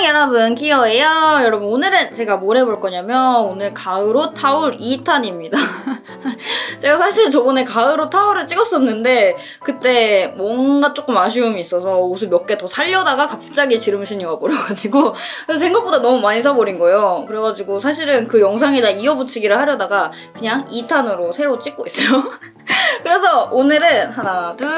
안녕 여러분. 키오예요. 여러분 오늘은 제가 뭘 해볼 거냐면 오늘 가을옷 타올 2탄입니다. 제가 사실 저번에 가을옷 타올을 찍었었는데 그때 뭔가 조금 아쉬움이 있어서 옷을 몇 개 더 살려다가 갑자기 지름신이 와버려가지고 그래서 생각보다 너무 많이 사버린 거예요. 그래가지고 사실은 그 영상에다 이어붙이기를 하려다가 그냥 2탄으로 새로 찍고 있어요 그래서 오늘은 하나 둘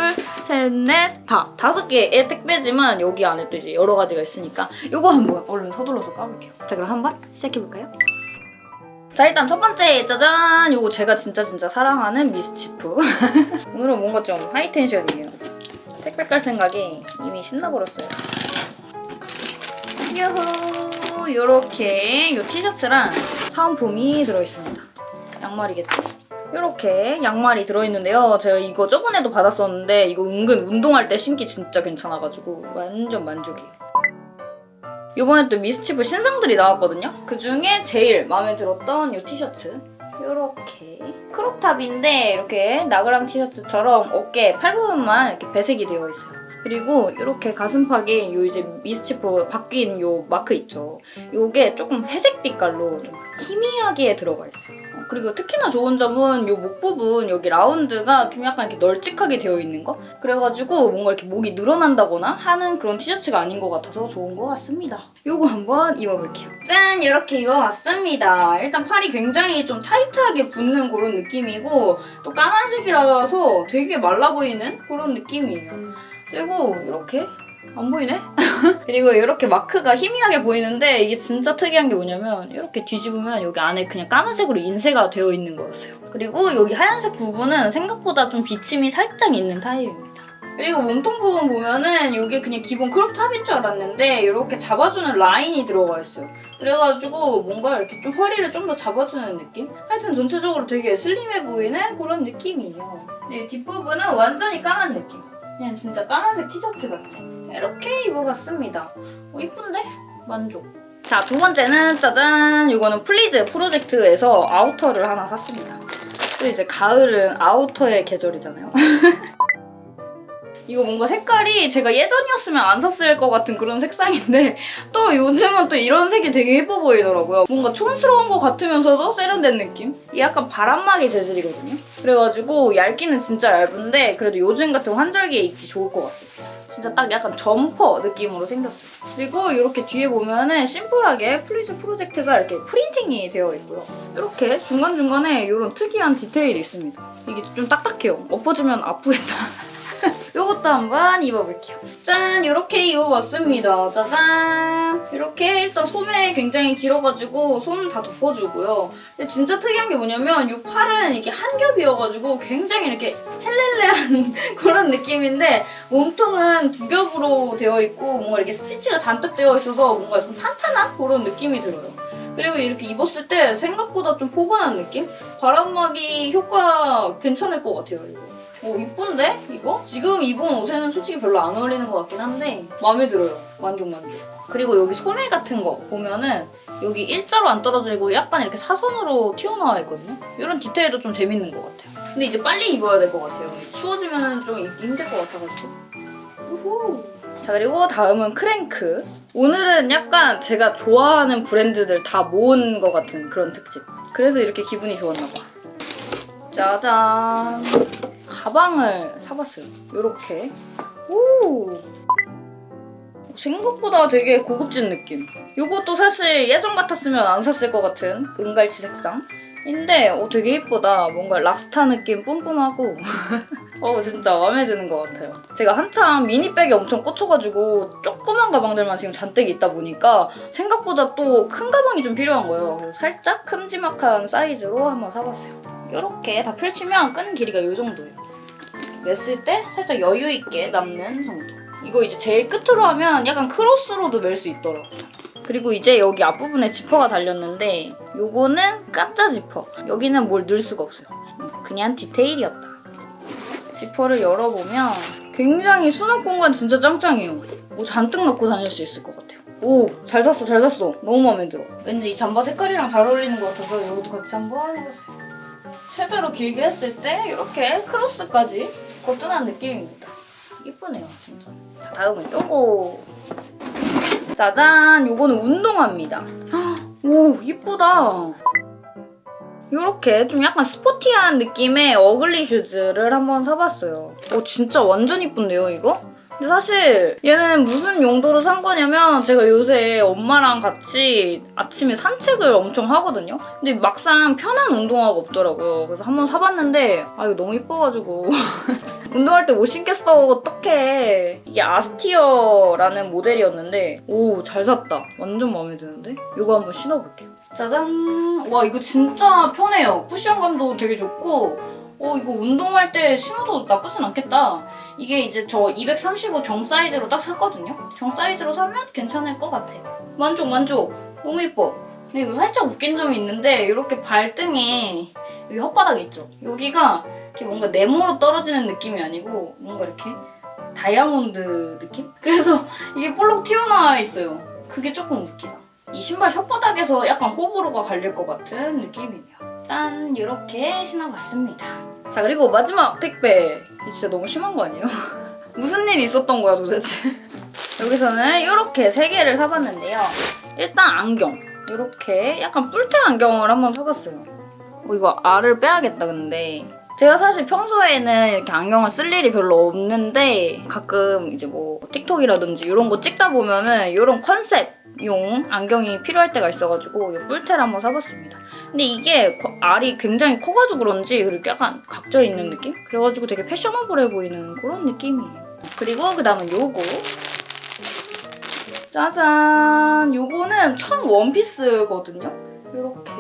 셋 넷 다. 다섯 개의 택배지만 여기 안에 또 이제 여러 가지가 있으니까 이거 한번 얼른 서둘러서 까볼게요. 자 그럼 한번 시작해볼까요? 자 일단 첫 번째 짜잔! 이거 제가 진짜 진짜 사랑하는 미스치프. 오늘은 뭔가 좀 하이텐션이에요. 택배 깔 생각이 이미 신나버렸어요. 유후! 이렇게 이 티셔츠랑 사은품이 들어있습니다. 양말이겠죠? 이렇게 양말이 들어있는데요. 제가 이거 저번에도 받았었는데 이거 은근 운동할 때 신기 진짜 괜찮아가지고 완전 만족이에요. 이번에 또 미스치프 신상들이 나왔거든요. 그중에 제일 마음에 들었던 이 티셔츠. 이렇게 크롭탑인데 이렇게 나그랑 티셔츠처럼 어깨 팔 부분만 이렇게 배색이 되어 있어요. 그리고 이렇게 가슴팍에 요 이제 미스치프 바뀐 요 마크 있죠. 요게 조금 회색 빛깔로 좀 희미하게 들어가 있어요. 어, 그리고 특히나 좋은 점은 요 목 부분 여기 라운드가 좀 약간 이렇게 널찍하게 되어 있는 거? 그래가지고 뭔가 이렇게 목이 늘어난다거나 하는 그런 티셔츠가 아닌 것 같아서 좋은 것 같습니다. 요거 한번 입어볼게요. 짠! 이렇게 입어봤습니다. 일단 팔이 굉장히 좀 타이트하게 붙는 그런 느낌이고 또 까만색이라서 되게 말라 보이는 그런 느낌이에요. 그리고 이렇게 안 보이네? 그리고 이렇게 마크가 희미하게 보이는데 이게 진짜 특이한 게 뭐냐면 이렇게 뒤집으면 여기 안에 그냥 까만색으로 인쇄가 되어 있는 거였어요. 그리고 여기 하얀색 부분은 생각보다 좀 비침이 살짝 있는 타입입니다. 그리고 몸통 부분 보면은 이게 그냥 기본 crop top인 줄 알았는데 이렇게 잡아주는 라인이 들어가 있어요. 그래가지고 뭔가 이렇게 좀 허리를 좀 더 잡아주는 느낌? 하여튼 전체적으로 되게 슬림해 보이는 그런 느낌이에요. 이 뒷부분은 완전히 까만 느낌. 그냥 진짜 까만색 티셔츠 같이 이렇게 입어봤습니다. 어, 이쁜데? 만족. 자, 두 번째는 짜잔! 이거는 Please Project에서 outer를 하나 샀습니다. 또 이제 가을은 아우터의 계절이잖아요. 이거 뭔가 색깔이 제가 예전이었으면 안 샀을 것 같은 그런 색상인데 또 요즘은 또 이런 색이 되게 예뻐 보이더라고요. 뭔가 촌스러운 것 같으면서도 세련된 느낌? 이게 약간 바람막이 재질이거든요. 그래가지고 얇기는 진짜 얇은데 그래도 요즘 같은 환절기에 입기 좋을 것 같아요. 진짜 딱 약간 점퍼 느낌으로 생겼어요. 그리고 이렇게 뒤에 보면은 심플하게 Please Project가 이렇게 프린팅이 되어 있고요. 이렇게 중간중간에 이런 특이한 디테일이 있습니다. 이게 좀 딱딱해요. 엎어지면 아프겠다. 이것도 한번 입어볼게요. 짠! 이렇게 입어봤습니다. 짜잔! 이렇게 일단 소매 굉장히 길어가지고 손 다 덮어주고요. 근데 진짜 특이한 게 뭐냐면 이 팔은 이게 한 겹이어가지고 굉장히 이렇게 헬렐레한 그런 느낌인데 몸통은 두 겹으로 되어 있고 뭔가 이렇게 스티치가 잔뜩 되어 있어서 뭔가 좀 탄탄한 그런 느낌이 들어요. 그리고 이렇게 입었을 때 생각보다 좀 포근한 느낌? 바람막이 효과 괜찮을 것 같아요, 이거. 오 이쁜데? 이거? 지금 입은 옷에는 솔직히 별로 안 어울리는 것 같긴 한데 마음에 들어요. 만족 만족. 그리고 여기 소매 같은 거 보면은 여기 일자로 안 떨어지고 약간 이렇게 사선으로 튀어나와 있거든요. 이런 디테일도 좀 재밌는 것 같아요. 근데 이제 빨리 입어야 될 것 같아요. 추워지면 좀 입기 힘들 것 같아가지고. 자 그리고 다음은 크랭크. 오늘은 약간 제가 좋아하는 브랜드들 다 모은 것 같은 그런 특집. 그래서 이렇게 기분이 좋았나 봐. 짜잔. 가방을 사봤어요. 이렇게. 오! 생각보다 되게 고급진 느낌. 이것도 사실 예전 같았으면 안 샀을 것 같은 은갈치 색상. 인데 어, 되게 예쁘다. 뭔가 락스타 느낌 뿜뿜하고 어 진짜 마음에 드는 것 같아요. 제가 한참 미니백에 엄청 꽂혀가지고 조그만 가방들만 지금 잔뜩 있다 보니까 생각보다 또 큰 가방이 좀 필요한 거예요. 살짝 큼지막한 사이즈로 한번 사봤어요. 이렇게 다 펼치면 끈 길이가 이 정도예요. 맸을 때 살짝 여유 있게 남는 정도. 이거 이제 제일 끝으로 하면 약간 크로스로도 멜 수 있더라고요. 그리고 이제 여기 앞부분에 지퍼가 달렸는데 요거는 가짜 지퍼. 여기는 뭘 넣을 수가 없어요. 그냥 디테일이었다. 지퍼를 열어보면 굉장히 수납 공간 진짜 짱짱해요. 뭐 잔뜩 넣고 다닐 수 있을 것 같아요. 오! 잘 샀어 잘 샀어. 너무 마음에 들어. 왠지 이 잠바 색깔이랑 잘 어울리는 것 같아서 이것도 같이 한번 해봤어요. 최대로 길게 했을 때 이렇게 크로스까지 거뜬한 느낌입니다. 이쁘네요 진짜. 자 다음은 요거. 짜잔! 요거는 운동화입니다. 오, 이쁘다. 이렇게 좀 약간 스포티한 느낌의 어글리 슈즈를 한번 사봤어요. 오, 진짜 완전 이쁜데요, 이거? 근데 사실 얘는 무슨 용도로 산 거냐면 제가 요새 엄마랑 같이 아침에 산책을 엄청 하거든요. 근데 막상 편한 운동화가 없더라고요. 그래서 한번 사봤는데 아 이거 너무 이뻐가지고 운동할 때 못 신겠어 어떡해. 이게 아스티어라는 모델이었는데 오 잘 샀다. 완전 마음에 드는데? 이거 한번 신어볼게요. 짜잔! 와 이거 진짜 편해요. 쿠션감도 되게 좋고 어 이거 운동할 때 신어도 나쁘진 않겠다. 이게 이제 저 235 정 사이즈로 딱 샀거든요. 정 사이즈로 사면 괜찮을 것 같아요. 만족 만족. 너무 예뻐. 근데 이거 살짝 웃긴 점이 있는데 이렇게 발등에 여기 혓바닥 있죠? 여기가 이렇게 뭔가 네모로 떨어지는 느낌이 아니고 뭔가 이렇게 다이아몬드 느낌? 그래서 이게 볼록 튀어나와 있어요. 그게 조금 웃기다. 이 신발 혓바닥에서 약간 호불호가 갈릴 것 같은 느낌이네요. 짠! 이렇게 신어봤습니다. 자 그리고 마지막 택배. 이 진짜 너무 심한 거 아니에요? 무슨 일이 있었던 거야 도대체? 여기서는 이렇게 세 개를 사봤는데요. 일단 안경. 이렇게 약간 뿔테 안경을 한번 사봤어요. 어, 이거 알을 빼야겠다 근데. 제가 사실 평소에는 이렇게 안경을 쓸 일이 별로 없는데 가끔 이제 뭐 틱톡이라든지 이런 거 찍다 보면은 이런 컨셉용 안경이 필요할 때가 있어가지고 이 뿔테를 한번 사봤습니다. 근데 이게 거- 알이 굉장히 커가지고 그런지 이렇게 약간 각져 있는 느낌? 그래가지고 되게 패셔너블해 보이는 그런 느낌이에요. 그리고 그 다음은 요거. 짜잔! 요거는 청 원피스거든요? 요렇게.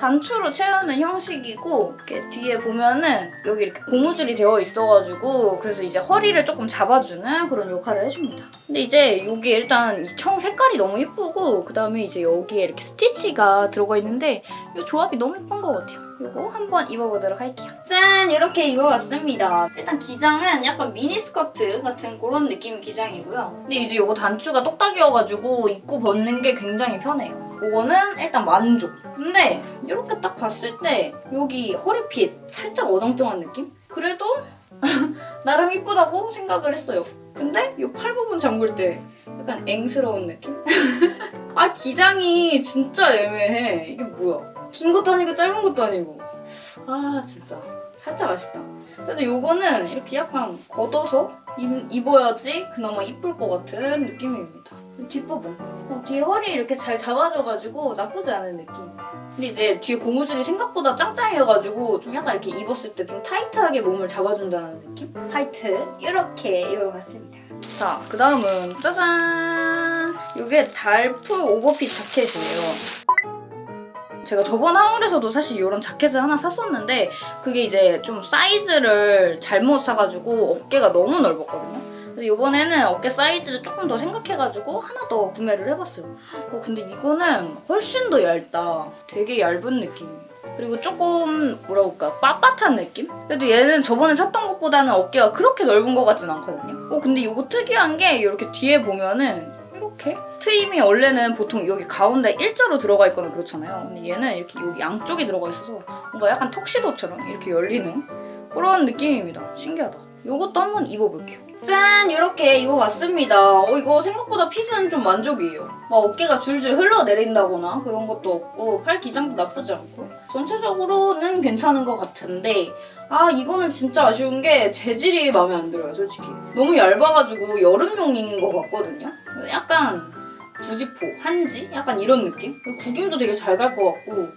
단추로 채우는 형식이고 이렇게 뒤에 보면은 여기 이렇게 고무줄이 되어 있어가지고 그래서 이제 허리를 조금 잡아주는 그런 역할을 해줍니다. 근데 이제 여기 일단 이청 색깔이 너무 예쁘고 그 다음에 이제 여기에 이렇게 스티치가 들어가 있는데 이 조합이 너무 예쁜 것 같아요. 이거 한번 입어보도록 할게요. 짠! 이렇게 입어봤습니다. 일단 기장은 약간 미니스커트 같은 그런 느낌의 기장이고요. 근데 이제 이거 단추가 똑딱이어가지고 입고 벗는 게 굉장히 편해요. 이거는 일단 만족. 근데 이렇게 딱 봤을 때 여기 허리핏 살짝 어정쩡한 느낌? 그래도 나름 이쁘다고 생각을 했어요. 근데 이 팔 부분 잠글 때 약간 앵스러운 느낌? 아 기장이 진짜 애매해. 이게 뭐야? 긴 것도 아니고 짧은 것도 아니고. 아 진짜 살짝 아쉽다. 그래서 이거는 이렇게 약간 걷어서 입, 입어야지 그나마 이쁠 것 같은 느낌입니다. 뒷부분. 어, 뒤에 허리 이렇게 잘 잡아줘가지고 나쁘지 않은 느낌. 근데 이제 뒤에 고무줄이 생각보다 짱짱해가지고 좀 약간 이렇게 입었을 때 좀 타이트하게 몸을 잡아준다는 느낌? 하이트 이렇게 입어봤습니다. 자, 그 다음은 짜잔! 이게 달프 오버핏 자켓이에요. 제가 저번 하울에서도 사실 이런 자켓을 하나 샀었는데 그게 이제 좀 사이즈를 잘못 사가지고 어깨가 너무 넓었거든요. 이번에는 어깨 사이즈를 조금 더 생각해가지고 하나 더 구매를 해봤어요. 어, 근데 이거는 훨씬 더 얇다. 되게 얇은 느낌이에요. 그리고 조금 뭐라 그럴까 빳빳한 느낌? 그래도 얘는 저번에 샀던 것보다는 어깨가 그렇게 넓은 것 같진 않거든요. 어 근데 이거 특이한 게 이렇게 뒤에 보면은 이렇게 트임이 원래는 보통 여기 가운데 일자로 들어가 있거나 그렇잖아요. 근데 얘는 이렇게 여기 양쪽이 들어가 있어서 뭔가 약간 턱시도처럼 이렇게 열리는 그런 느낌입니다. 신기하다. 이것도 한번 입어볼게요. 짠! 이렇게 입어봤습니다. 어, 이거 생각보다 핏은 좀 만족이에요. 막 어깨가 줄줄 흘러내린다거나 그런 것도 없고 팔 기장도 나쁘지 않고 전체적으로는 괜찮은 것 같은데 아 이거는 진짜 아쉬운 게 재질이 마음에 안 들어요 솔직히. 너무 얇아가지고 여름용인 것 같거든요. 약간 부지포, 한지? 약간 이런 느낌? 구김도 되게 잘 갈 것 같고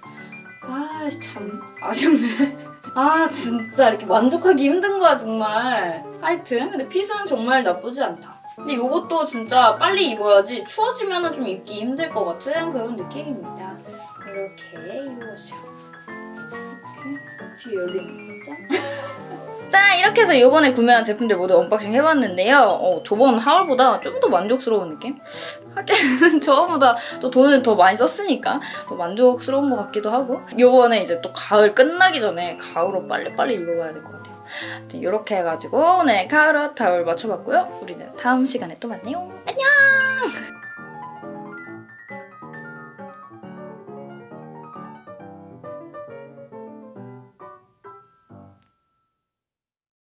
아 참 아쉽네. 아 진짜 이렇게 만족하기 힘든 거야 정말 하여튼 근데 fit은 정말 나쁘지 않다. 근데 이것도 진짜 빨리 입어야지 추워지면 좀 입기 힘들 것 같은 그런 느낌입니다. 이렇게 입어보세요 이렇게 열리는 거죠 자 이렇게 해서 이번에 구매한 제품들 모두 unboxing 해봤는데요. 어, 저번 haul보다 좀 더 만족스러운 느낌? 하긴 저번보다 또 돈을 더 많이 썼으니까 더 만족스러운 것 같기도 하고. 요번에 이제 또 가을 끝나기 전에 가을옷 빨리빨리 입어봐야 될 것 같아요 이렇게 해가지고 오늘 카우로 타올 맞춰봤고요. 우리는 다음 시간에 또 만나요. 안녕!